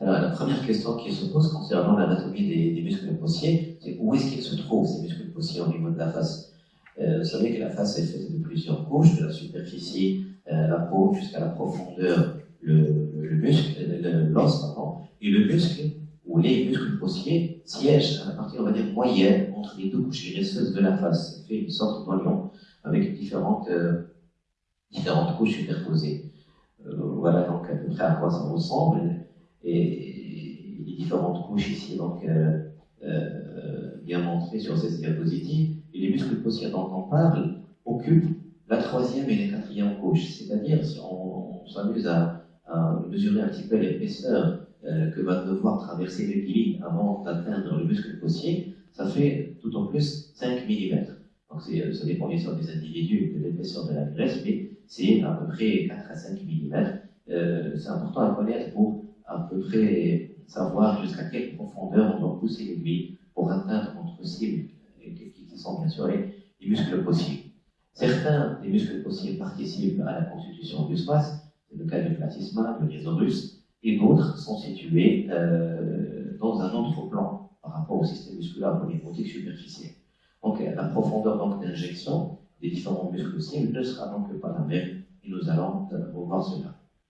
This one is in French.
Alors, la première question qui se pose concernant l'anatomie des, muscles possiers, c'est où est-ce qu'ils se trouvent, ces muscles possiers, au niveau de la face? Euh, Vous savez que la face est faite de plusieurs couches, de la superficie, euh, la peau, jusqu'à la profondeur, le, le muscle, l'os, pardon, et le muscle, ou les muscles possiers, siègent à la partie, on va dire, moyenne entre les deux couches graisseuses de la face. Ça fait une sorte d'oignon avec différentes, euh, différentes couches superposées. Euh, voilà donc à peu près à quoi ça ressemble. Et les différentes couches ici, donc euh, euh, bien montrées sur ces diapositives. Et les muscles possiers dont on parle occupent la troisième et la quatrième couche. C'est-à-dire, si on, s'amuse à, mesurer un petit peu l'épaisseur euh, que va devoir traverser le pili avant d'atteindre le muscle possier, ça fait tout en plus 5 mm. Donc ça dépend bien sûr des individus et de l'épaisseur de la graisse, mais c'est à peu près 4 à 5 mm. C'est important à connaître pour près savoir jusqu'à quelle profondeur on doit pousser l'aiguille pour atteindre notre cible, qui sont bien sûr les, muscles possibles. Certains des muscles possibles participent à la constitution du space, c'est le cas du platysma, du rhizorus, et d'autres sont situés euh, dans un autre plan par rapport au système musculaire polymotique superficiel. Donc la profondeur d'injection des différents muscles cibles ne sera donc pas la même, et nous allons euh, revoir cela.